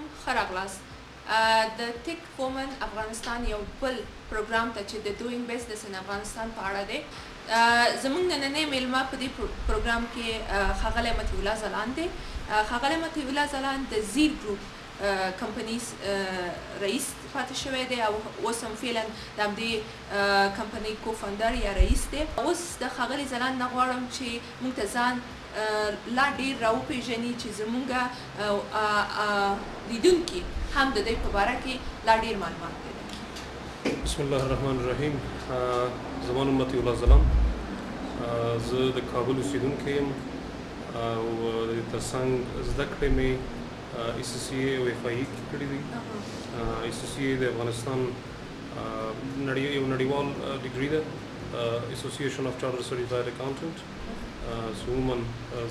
علیکم ښه راغلاست د ټیک وومن افغانستان یو بل پروګرام ته چې د ډوینګ بزنس ان افغانستان په اړه دی زمونږ نننې میلمه په دې پروګرام کې خغله متی الله زلان دی خغله متی الله زلان د زیر ګروپ کمپنیز رئیس پاتې شوی دی او اوس هم فعلا د همدې کمپنۍ کوفندر یا رئیس دی اوس د ښاغلي زلان نه غواړم چې موږ ته ځان لا ډیر راو پیژني چې زمونږ لیدونکي هم د دې په باره کې لا ډیر معلومات پیدا کړي بسم الله الرحمن الرحیم زمان امتی الله زلام زه د کابل اوسیدونکی یم او ترڅنګ زده کړې مې ایس سی او اف آی e کړې دي ایس سی د افغانستان نړیوال ډیګری ده اسوسییشن اف چارټر سرټیفاید اکاؤنټنټ سومن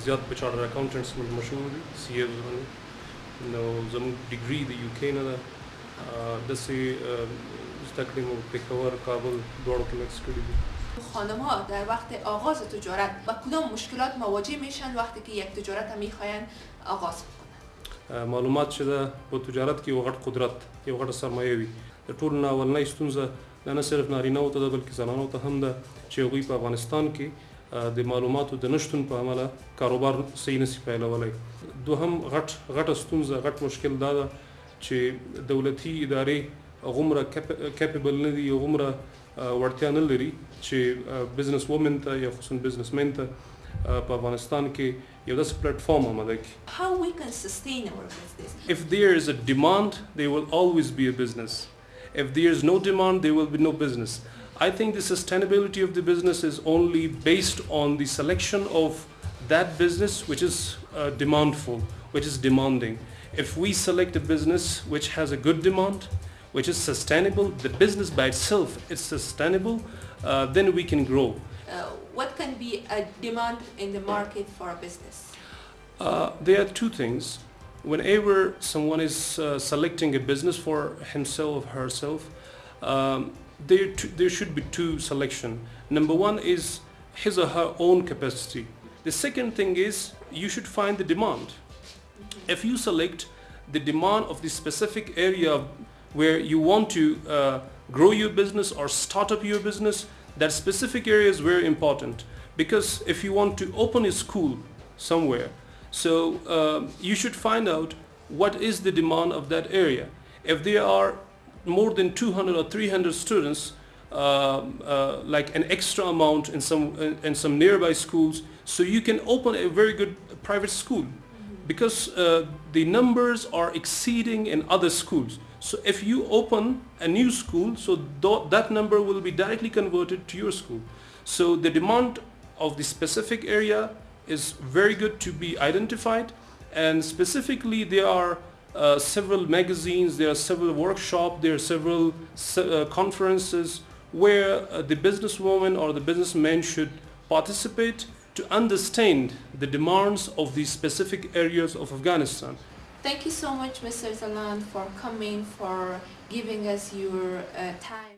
زیات په چارټر اکاونټنټس باندې مشهور دي سی ایز باندې نو زموږ ډیګري د یو کې نه ده د سي زدکړې مو پېښور کابل دوړو کې مکس کړې دي خانم ها در وقت آغاز تجارت با کدام مشکلات مواجه میشن وقتی که یک تجارت میخواین آغاز بکنن معلومات شده په تجارت کې یو غټ قدرت یو غټ سرمایه وي د ټول نه ولنې ستونزه نه صرف نارینه او ته بلکې زنانو ته هم ده چې هغوی په افغانستان کې د معلوماتو د نشټون په عمله کاروبار صحیح نسی پیلولای دوهم غټ غټ ستونزه غټ مشکل دا ده چې دولتي ادارې غمره کیپبل نه دي غمره ورتیا نه لري چې بزنس وومن ته یا خصوصا بزنس مین ته په افغانستان کې یو داسې پلیټ فارم آماده کړي How we can sustain our business If there is a demand there will always be a business If there is no demand there will be no business I think the sustainability of the business is only based on the selection of that business which is uh, demandful, which is demanding. If we select a business which has a good demand, which is sustainable, the business by itself is sustainable, uh, then we can grow. Uh, what can be a demand in the market for a business? Uh, there are two things. Whenever someone is uh, selecting a business for himself or herself, um, there, there should be two selection. Number one is his or her own capacity. The second thing is you should find the demand. If you select the demand of the specific area where you want to uh, grow your business or start up your business, that specific area is very important. Because if you want to open a school somewhere, so uh, you should find out what is the demand of that area. If there are more than 200 or 300 students uh, uh, like an extra amount in some in some nearby schools so you can open a very good private school because uh, the numbers are exceeding in other schools so if you open a new school so th that number will be directly converted to your school so the demand of the specific area is very good to be identified and specifically there are uh, several magazines, there are several workshops, there are several uh, conferences where uh, the businesswoman or the businessman should participate to understand the demands of these specific areas of Afghanistan. Thank you so much, Mr. Zalan, for coming, for giving us your uh, time.